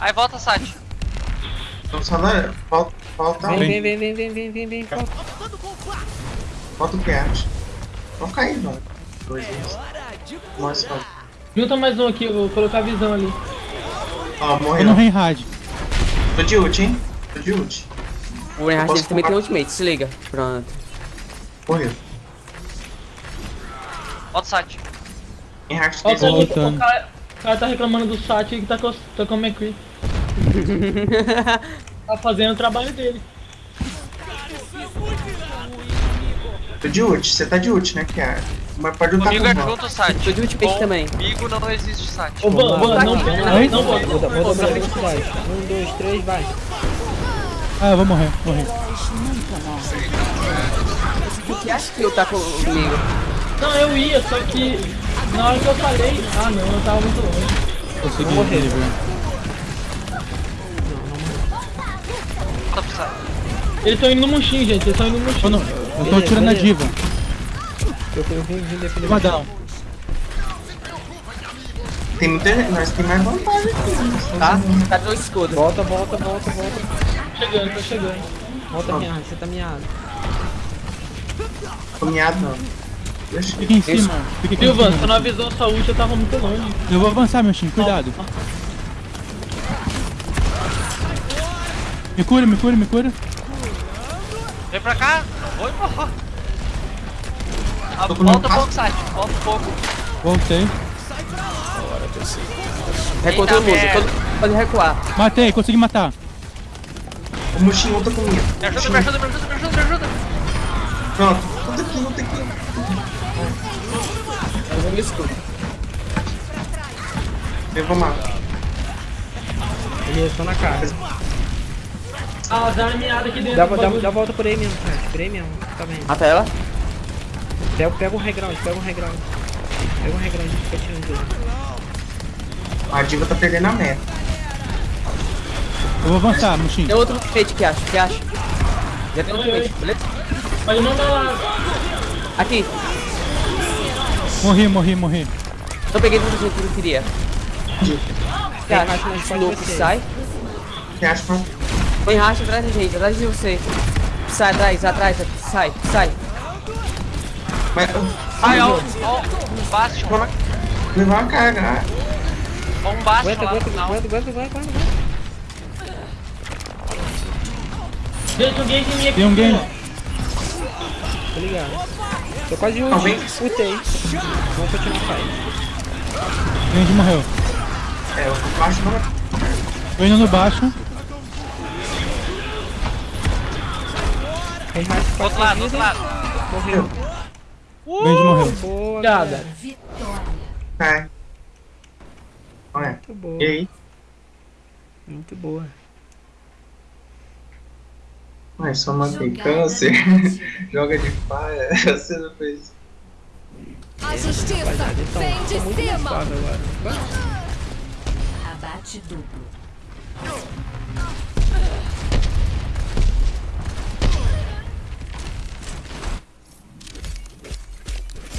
Aí volta, Sati. Então só na. Falta. Falta um. Vem, vem, vem, vem, vem, vem, vem, vem. Falta. Falta o Cat. Vamos cair, mano. Dois, dois. Nossa. Junta mais um aqui, eu vou colocar a visão ali. Ó, Tô no morreu. Reinhard. Tô de ult, hein? Tô de ult. O dele também tem ultimate, se liga. Pronto. Morreu. Volta, tem o, ult. o, o, cara, o cara tá reclamando do Sati que tá com, tá com o McCree. tá fazendo o trabalho dele. Tô de ult. Você tá de ult, né, Kiara? Mas pode lutar Comigo é com o junto, Sati. Tô de ultimate também. Comigo não existe Sati. Ô, Van, Van, não, aqui, não, não. Um, dois, três, vai. Ah, eu vou morrer, morrer. O que acha que eu tá comigo? não, eu ia, só que na hora que eu falei, ah não, eu tava muito longe. Consegui morrer. Volta pro Sati. Eles estão indo no Muxim, gente, eles estão indo no Eu, não, eu tô Beleza, tirando a beleza. diva. Eu vim, defender. Uma down. Tem muita. Nós tem mais vantagem aqui. Tá? Tá dois escudos. Volta, volta, volta, volta. Chegando, tô chegando. Volta miado, você tá miado. Tô miado, não. Fica em cima. Fica aqui em Silvan, você cima. não avisou a sua ult, eu tava muito longe. Eu vou avançar, meu time. Cuidado. Me cura, me cura, me cura. Vem pra cá. Oi, porra. Ah, volta um pouco, Sati. Volta um pouco. Voltei. Recua Eita todo mundo. pode recuar. Matei, consegui matar. O Mushin luta comigo. Me ajuda, me ajuda, me ajuda, me ajuda, me ajuda. Pronto. Aqui, luta aqui. Eu vou me escudo. Eu vou matar. Beleza, tô na cara. Ah, dá uma meada aqui dentro. Dá, do dá, dá volta por aí mesmo, cara. Por aí mesmo. Tá vendo? Mata ela. Pega, pega um reground, pega um reground. Pega um reground, fica tirando dele. A diva tá perdendo a meta. Eu vou avançar, Mushin. Tem outro ultimate que acha, que acha. Já tem outro ultimate, beleza? Mas não dá lá. Aqui. Morri, morri, morri. Eu peguei tudo que eu queria. Tem Cara, louco, costas sai. Que Põe racha atrás da gente, atrás de você. Sai atrás, atrás, sai, sai. Mas. Ai, ó, ó, um Bastion. Vou levar uma carga. Ó, um Bastion Aguenta, lá aguenta, aguenta, aguenta, aguenta, aguenta. Um aqui. Tem um game. Tô ligado. Tô quase de ult. Alguém? Ultei. Vamos continuar fight. Range morreu. É, eu baixo não. Tô indo no baixo. Reinhardt Do outro lado, do outro lado. Morreu. Range morreu. Boa, Obrigada. Cai. Olha. Muito boa. E aí? Muito boa. Ai, só mantém câncer. Joga de paia. Você não fez. A justiça então, vem de mais cima. Abate duplo.